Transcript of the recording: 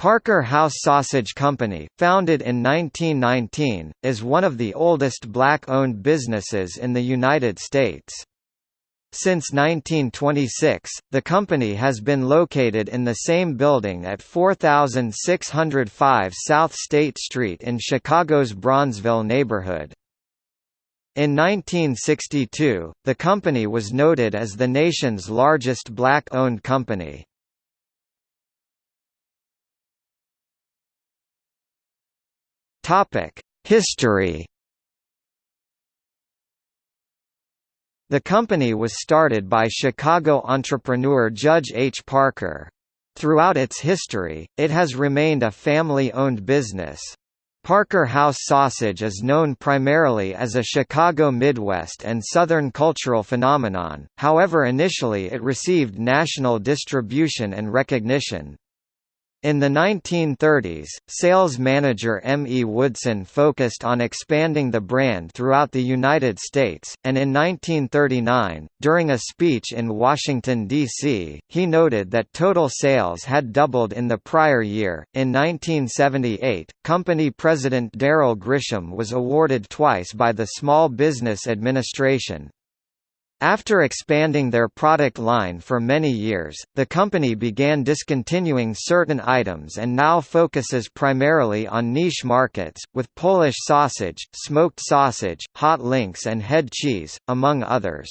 Parker House Sausage Company, founded in 1919, is one of the oldest black-owned businesses in the United States. Since 1926, the company has been located in the same building at 4605 South State Street in Chicago's Bronzeville neighborhood. In 1962, the company was noted as the nation's largest black-owned company. History The company was started by Chicago entrepreneur Judge H. Parker. Throughout its history, it has remained a family-owned business. Parker House sausage is known primarily as a Chicago Midwest and Southern cultural phenomenon, however initially it received national distribution and recognition. In the 1930s, sales manager M. E. Woodson focused on expanding the brand throughout the United States, and in 1939, during a speech in Washington, D.C., he noted that total sales had doubled in the prior year. In 1978, company president Darrell Grisham was awarded twice by the Small Business Administration, after expanding their product line for many years, the company began discontinuing certain items and now focuses primarily on niche markets, with Polish sausage, smoked sausage, hot links and head cheese, among others.